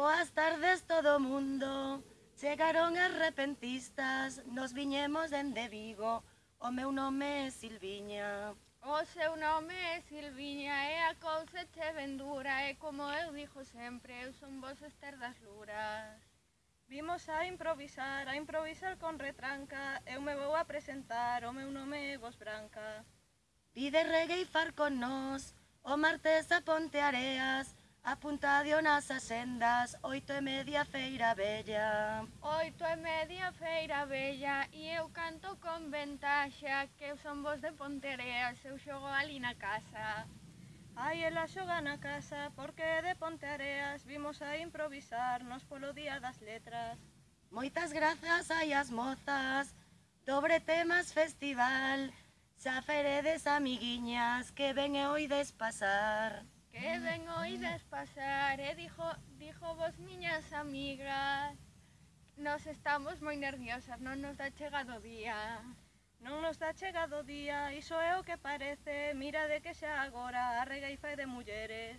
Boas tardes todo o mundo, chegaron as repentistas, nos viñemos dende Vigo, o meu nome é Silviña. O seu nome é Silviña. E a cousa che vendura. E como eu dixo sempre, eu son vos Ester das Luras. Vimos a improvisar, a improvisar con retranca, eu me vou a presentar, o meu nome é Vos Branca. Pide reggae e far con nós, o martes a Ponteareas, Apuntadionas as sendas, oito e media feira bella. Oito e media feira bella, e eu canto con ventaxa, que eu son vos de Pontereas, eu xogo ali na casa. Ai, ela xoga na casa, porque de Ponteareas, vimos a improvisarnos polo día das letras. Moitas grazas hai as mozas, dobre temas festival, xa feredes amiguiñas, que ven e oides pasar. Que ben oídes pasar e dixo, dixo vos miñas amigas. Nos estamos moi nerviosas, non nos dá chegado o día. Non nos dá chegado o día, iso é o que parece. Mira de que xa agora a rega e fai de mulleres